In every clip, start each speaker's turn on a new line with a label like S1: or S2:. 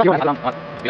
S1: Terima kasih telah menonton!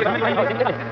S1: Terima kasih.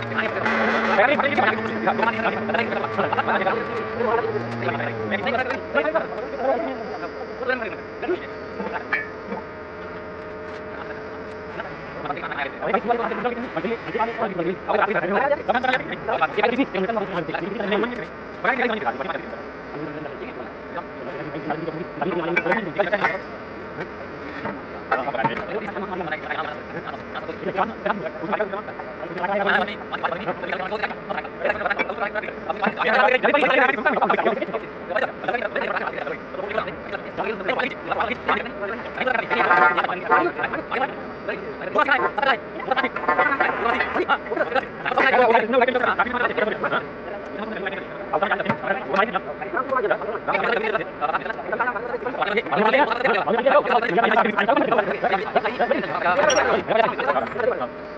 S1: Thank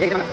S1: y ahora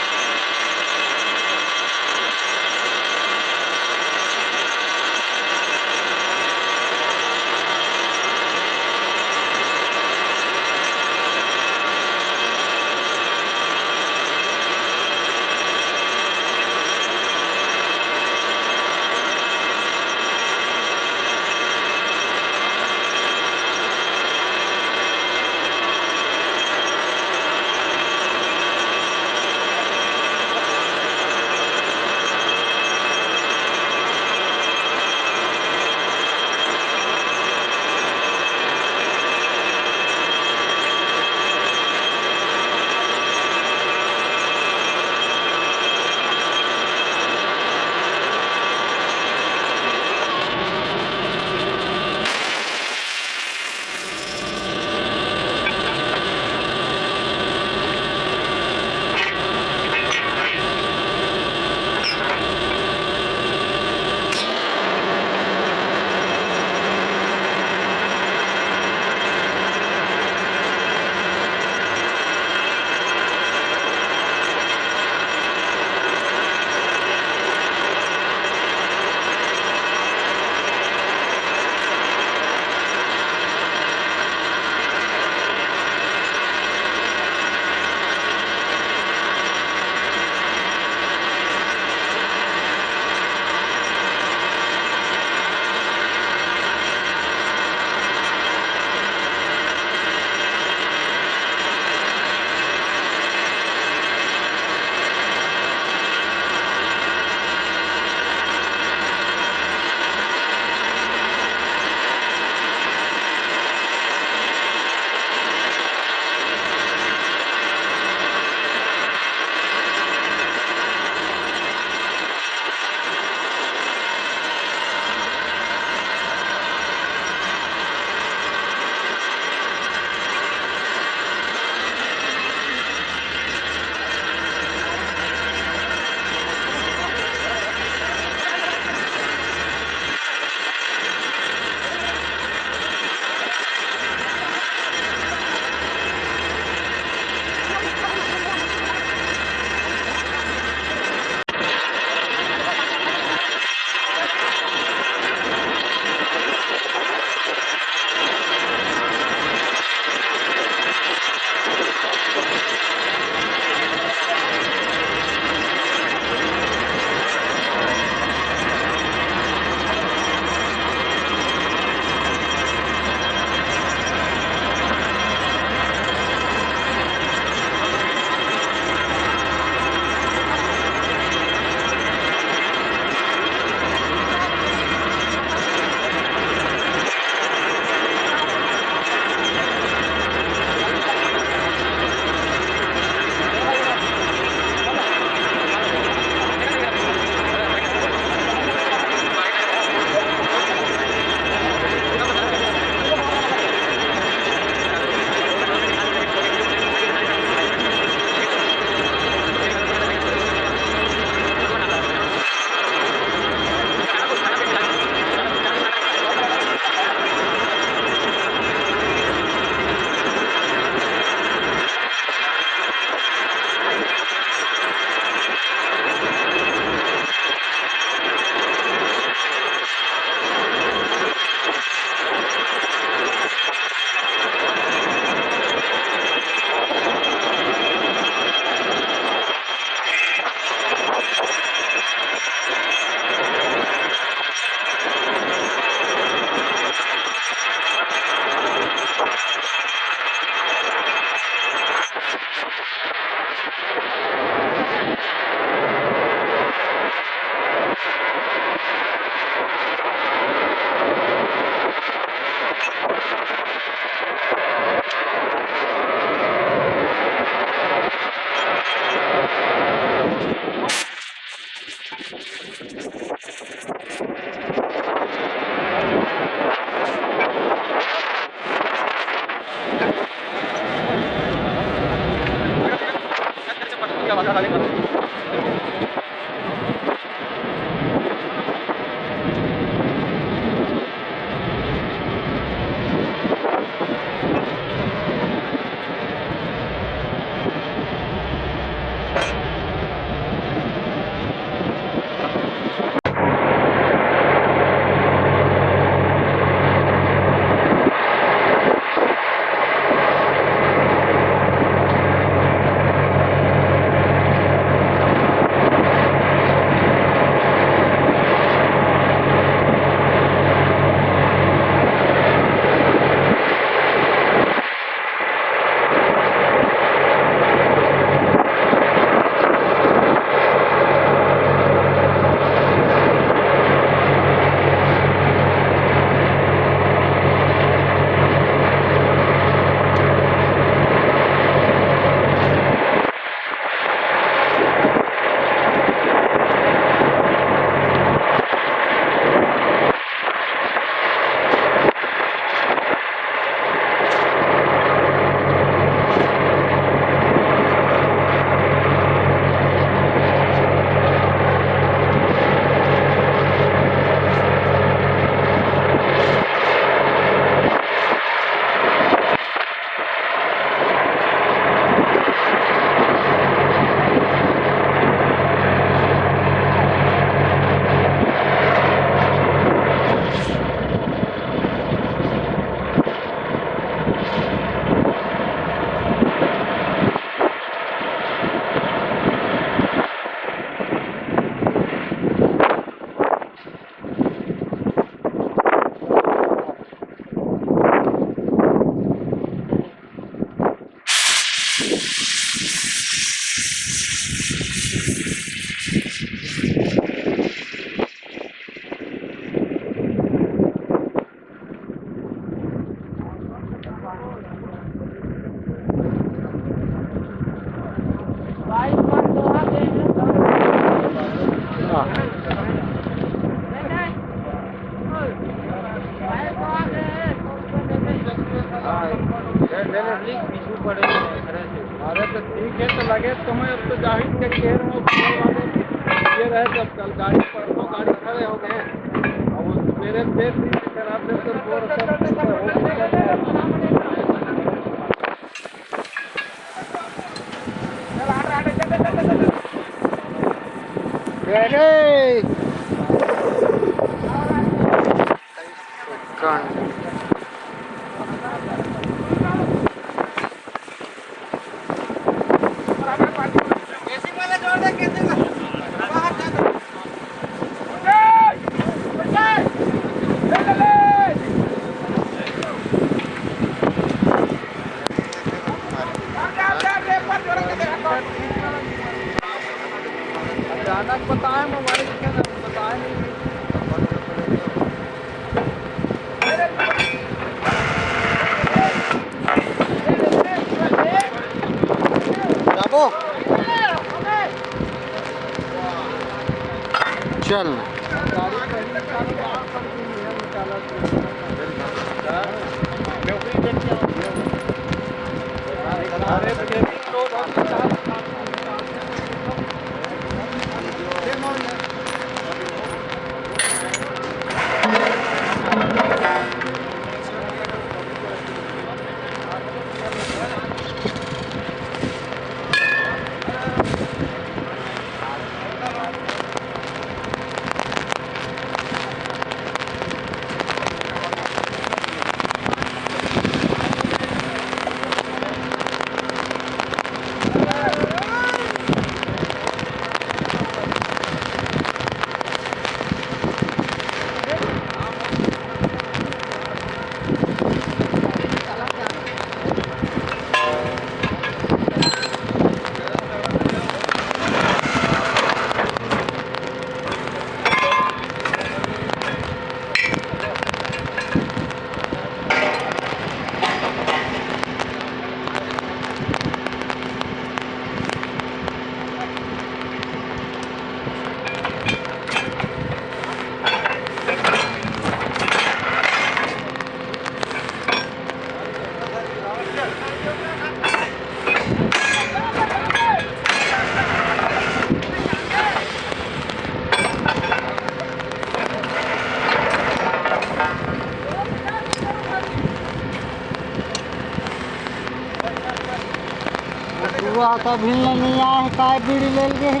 S1: आता नहीं आया है काय बीड़ी ले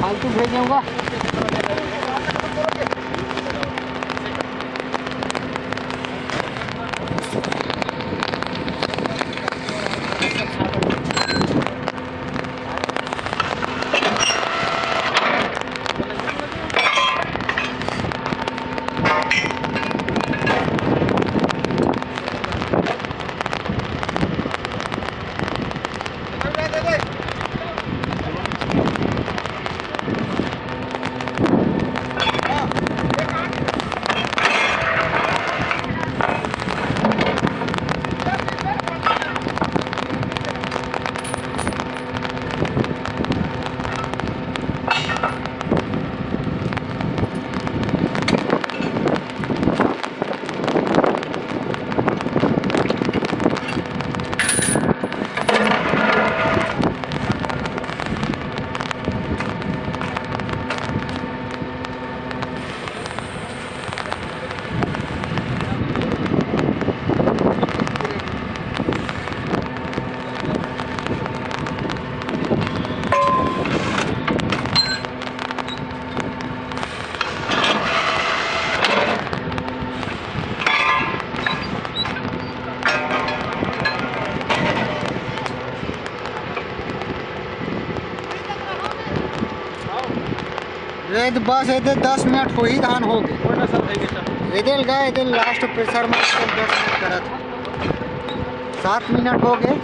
S1: फालतू भेजूँगा। बस ए दस मिनट हो ही धान हो गए इधर गए लास्ट प्रेशर में सात मिनट हो गए।